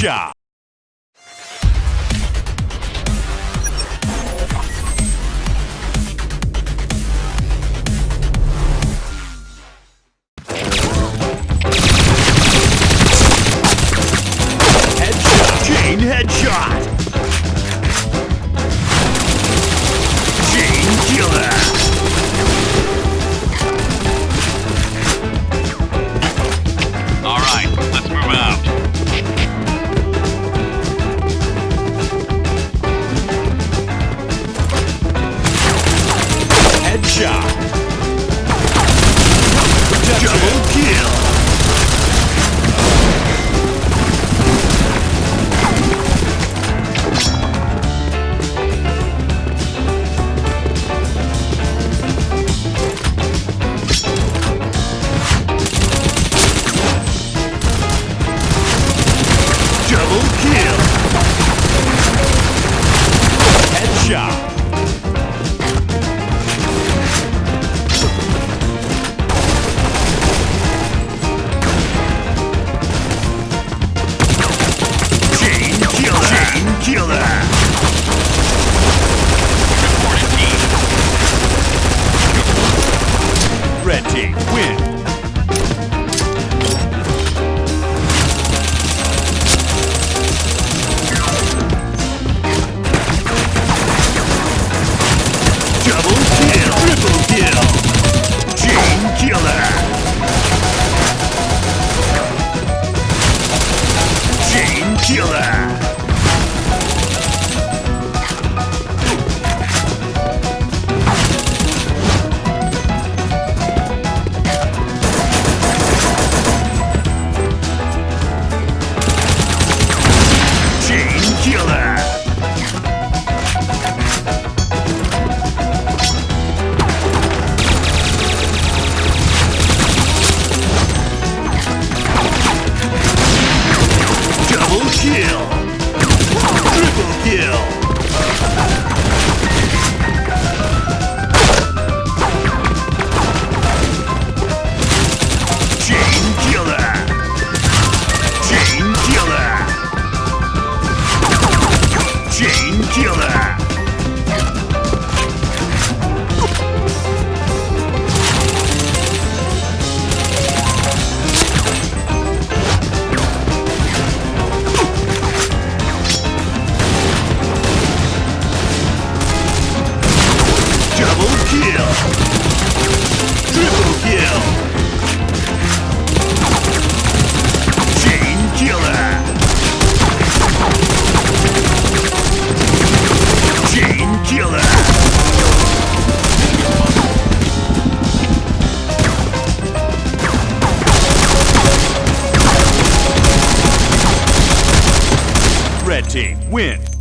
Gaúcha. Killer. team win.